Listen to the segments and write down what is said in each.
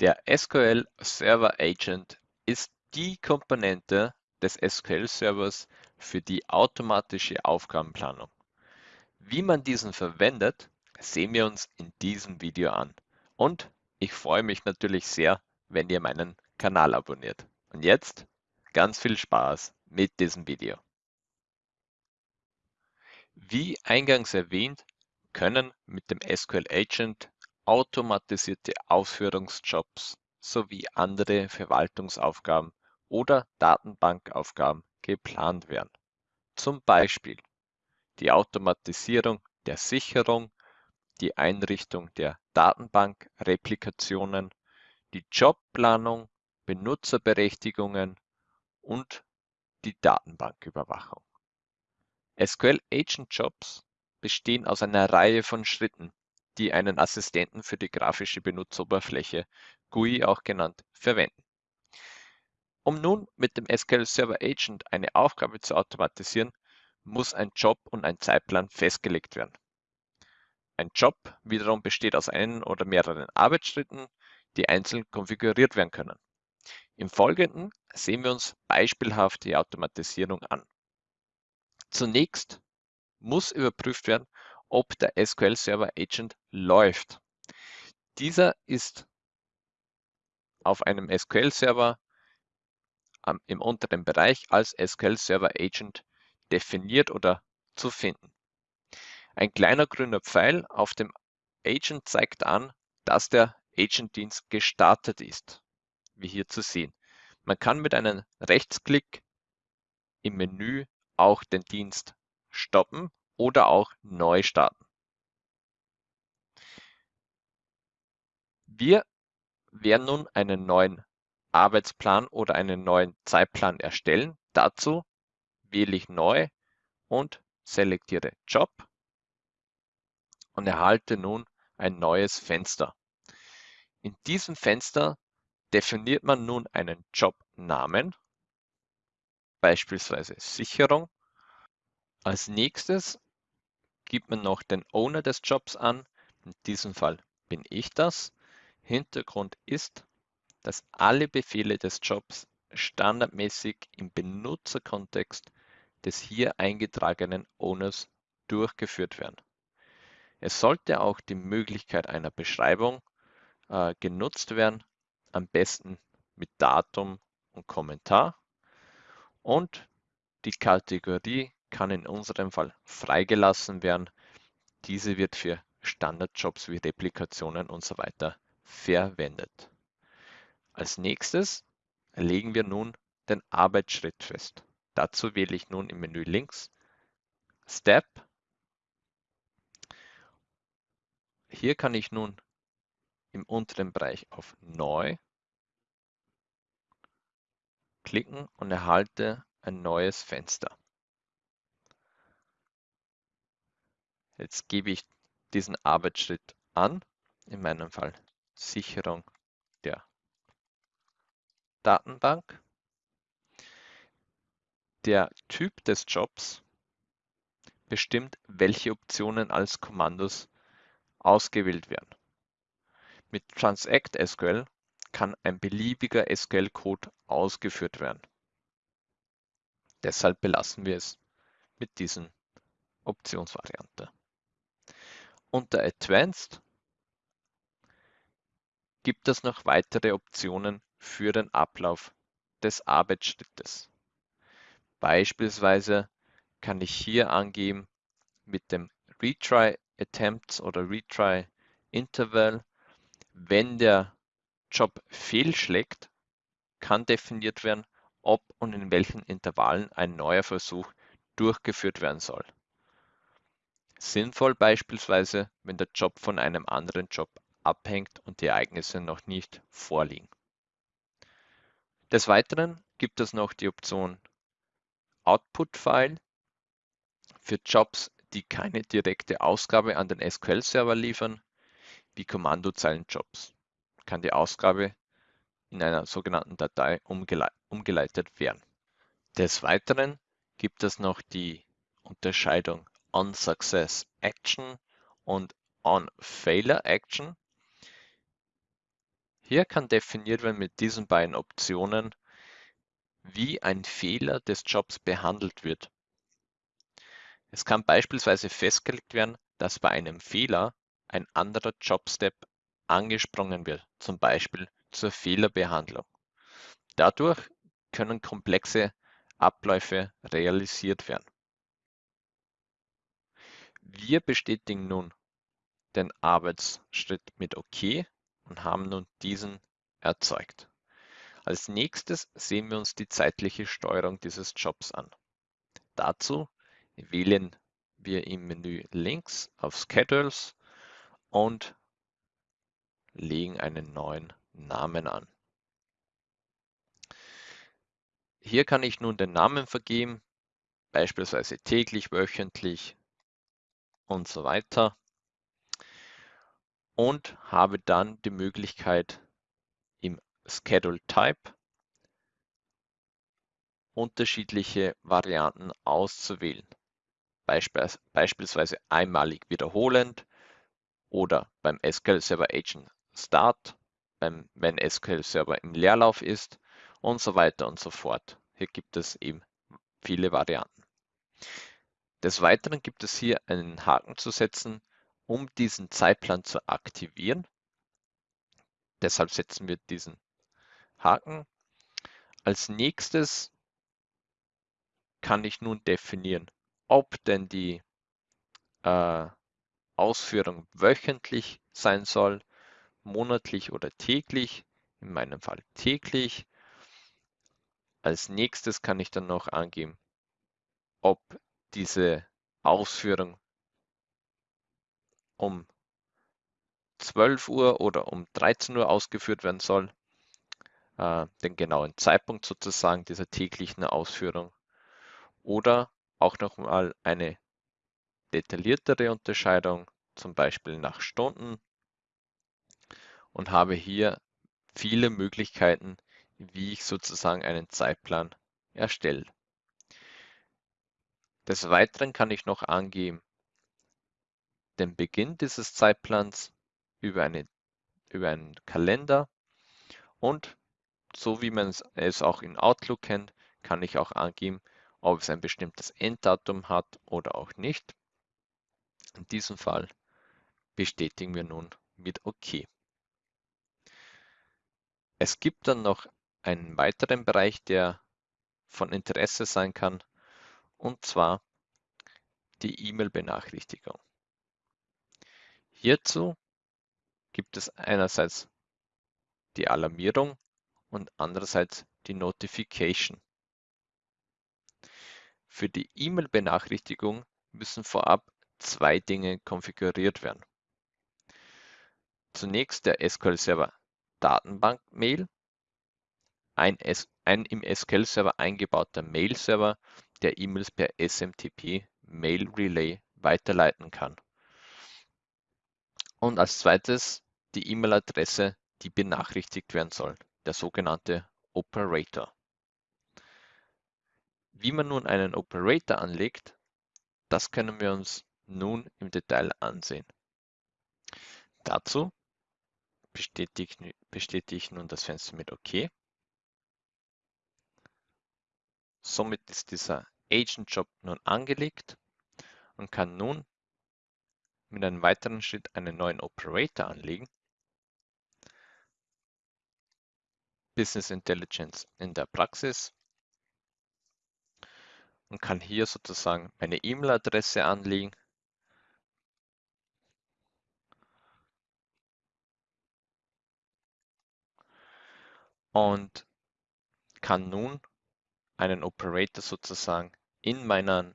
Der SQL Server Agent ist die Komponente des SQL-Servers für die automatische Aufgabenplanung. Wie man diesen verwendet, sehen wir uns in diesem Video an. Und ich freue mich natürlich sehr, wenn ihr meinen Kanal abonniert. Und jetzt ganz viel Spaß mit diesem Video. Wie eingangs erwähnt, können mit dem SQL Agent automatisierte Ausführungsjobs sowie andere Verwaltungsaufgaben oder Datenbankaufgaben geplant werden. Zum Beispiel die Automatisierung der Sicherung, die Einrichtung der Datenbankreplikationen, die Jobplanung, Benutzerberechtigungen und die Datenbanküberwachung. SQL Agent Jobs bestehen aus einer Reihe von Schritten, die einen Assistenten für die grafische Benutzeroberfläche GUI auch genannt verwenden. Um nun mit dem SQL Server Agent eine Aufgabe zu automatisieren, muss ein Job und ein Zeitplan festgelegt werden. Ein Job wiederum besteht aus einen oder mehreren Arbeitsschritten, die einzeln konfiguriert werden können. Im Folgenden sehen wir uns beispielhaft die Automatisierung an. Zunächst muss überprüft werden, ob der SQL Server Agent läuft. Dieser ist auf einem SQL Server im unteren Bereich als SQL Server Agent definiert oder zu finden. Ein kleiner grüner Pfeil auf dem Agent zeigt an, dass der Agentdienst gestartet ist, wie hier zu sehen. Man kann mit einem Rechtsklick im Menü auch den Dienst stoppen oder auch neu starten. Wir werden nun einen neuen Arbeitsplan oder einen neuen Zeitplan erstellen. Dazu wähle ich Neu und selektiere Job und erhalte nun ein neues Fenster. In diesem Fenster definiert man nun einen Jobnamen, beispielsweise Sicherung. Als nächstes gibt man noch den Owner des Jobs an. In diesem Fall bin ich das. Hintergrund ist, dass alle Befehle des Jobs standardmäßig im Benutzerkontext des hier eingetragenen Owners durchgeführt werden. Es sollte auch die Möglichkeit einer Beschreibung äh, genutzt werden, am besten mit Datum und Kommentar. Und die Kategorie kann in unserem Fall freigelassen werden. Diese wird für Standardjobs wie Replikationen und so weiter verwendet. Als nächstes legen wir nun den Arbeitsschritt fest. Dazu wähle ich nun im Menü links Step. Hier kann ich nun im unteren Bereich auf Neu klicken und erhalte ein neues Fenster. Jetzt gebe ich diesen Arbeitsschritt an, in meinem Fall Sicherung der Datenbank. Der Typ des Jobs bestimmt, welche Optionen als Kommandos ausgewählt werden. Mit Transact SQL kann ein beliebiger SQL-Code ausgeführt werden. Deshalb belassen wir es mit diesen Optionsvariante. Unter Advanced gibt es noch weitere Optionen für den Ablauf des Arbeitsschrittes. Beispielsweise kann ich hier angeben mit dem Retry Attempts oder Retry Interval, wenn der Job fehlschlägt, kann definiert werden, ob und in welchen Intervallen ein neuer Versuch durchgeführt werden soll. Sinnvoll beispielsweise, wenn der Job von einem anderen Job abhängt und die Ereignisse noch nicht vorliegen. Des Weiteren gibt es noch die Option Output-File für Jobs, die keine direkte Ausgabe an den SQL-Server liefern, wie Kommandozeilenjobs, kann die Ausgabe in einer sogenannten Datei umgeleitet werden. Des Weiteren gibt es noch die Unterscheidung On-Success Action und On-Failure Action. Hier kann definiert werden mit diesen beiden Optionen, wie ein Fehler des Jobs behandelt wird. Es kann beispielsweise festgelegt werden, dass bei einem Fehler ein anderer Jobstep angesprungen wird, zum Beispiel zur Fehlerbehandlung. Dadurch können komplexe Abläufe realisiert werden. Wir bestätigen nun den Arbeitsschritt mit OK und haben nun diesen erzeugt. Als nächstes sehen wir uns die zeitliche Steuerung dieses Jobs an. Dazu wählen wir im Menü links auf Schedules und legen einen neuen Namen an. Hier kann ich nun den Namen vergeben, beispielsweise täglich, wöchentlich und so weiter und habe dann die Möglichkeit im Schedule Type unterschiedliche Varianten auszuwählen. beispielsweise einmalig wiederholend oder beim SQL Server Agent Start, beim, wenn SQL Server im Leerlauf ist und so weiter und so fort. Hier gibt es eben viele Varianten. Des Weiteren gibt es hier einen Haken zu setzen, um diesen Zeitplan zu aktivieren. Deshalb setzen wir diesen Haken. Als nächstes kann ich nun definieren, ob denn die äh, Ausführung wöchentlich sein soll, monatlich oder täglich. In meinem Fall täglich. Als nächstes kann ich dann noch angeben, ob diese Ausführung um 12 Uhr oder um 13 Uhr ausgeführt werden soll, äh, den genauen Zeitpunkt sozusagen dieser täglichen Ausführung. Oder auch nochmal eine detailliertere Unterscheidung, zum Beispiel nach Stunden. Und habe hier viele Möglichkeiten, wie ich sozusagen einen Zeitplan erstelle. Des Weiteren kann ich noch angeben, den Beginn dieses Zeitplans über, eine, über einen Kalender und so wie man es auch in Outlook kennt, kann ich auch angeben, ob es ein bestimmtes Enddatum hat oder auch nicht. In diesem Fall bestätigen wir nun mit OK. Es gibt dann noch einen weiteren Bereich, der von Interesse sein kann, und zwar die E-Mail-Benachrichtigung. Hierzu gibt es einerseits die Alarmierung und andererseits die Notification. Für die E-Mail-Benachrichtigung müssen vorab zwei Dinge konfiguriert werden. Zunächst der SQL Server Datenbank-Mail, ein, ein, im SQL Server eingebauter Mail-Server, der E-Mails per SMTP Mail Relay weiterleiten kann. Und als zweites die E-Mail-Adresse, die benachrichtigt werden soll, der sogenannte Operator. Wie man nun einen Operator anlegt, das können wir uns nun im Detail ansehen. Dazu bestätige, bestätige ich nun das Fenster mit OK. Somit ist dieser Agent Job nun angelegt und kann nun mit einem weiteren Schritt einen neuen Operator anlegen. Business Intelligence in der Praxis und kann hier sozusagen meine E-Mail-Adresse anlegen. Und kann nun einen Operator sozusagen in meinen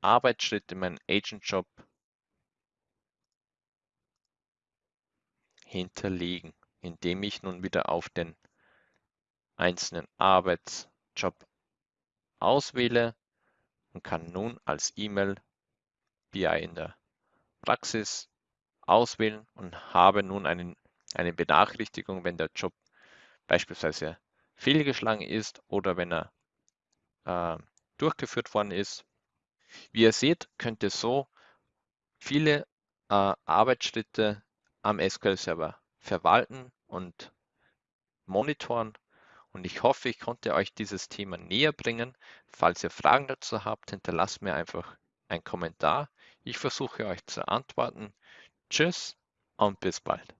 Arbeitsschritt, in meinen Agent-Job hinterlegen, indem ich nun wieder auf den einzelnen Arbeitsjob auswähle und kann nun als E-Mail BI in der Praxis auswählen und habe nun einen, eine Benachrichtigung, wenn der Job beispielsweise fehlgeschlagen ist oder wenn er äh, durchgeführt worden ist. Wie ihr seht, könnt ihr so viele äh, Arbeitsschritte am SQL Server verwalten und monitoren und ich hoffe, ich konnte euch dieses Thema näher bringen. Falls ihr Fragen dazu habt, hinterlasst mir einfach einen Kommentar. Ich versuche euch zu antworten. Tschüss und bis bald.